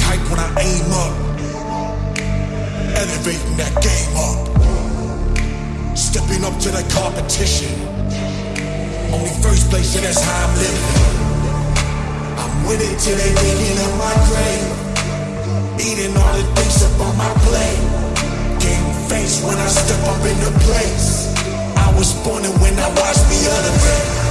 hype when I aim up. Elevating that game up. Stepping up to the competition. Only first place, and that's how I'm living. I'm it till they digging up my grave. Eating all the things up on my plate. Game face when I step up in the place. I was born and when I watch me other I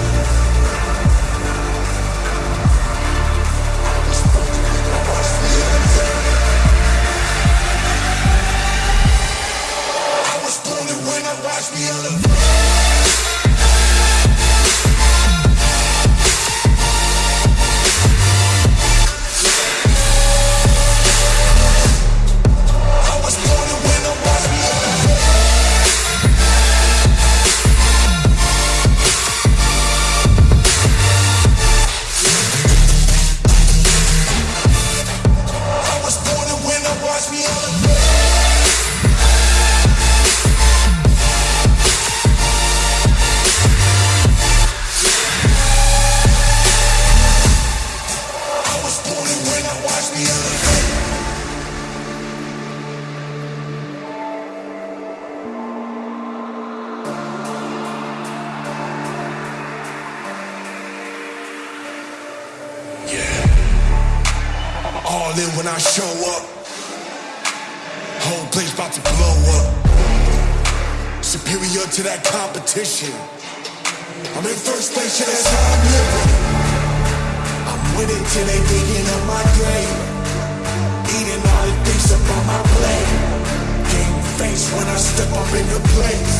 All in when I show up. Whole place about to blow up. Superior to that competition. I'm in first place, yeah, that's how I'm living. I'm it till they digging up my grave. Eating all the things up on my plate. Game face when I step up in the place.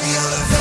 feel the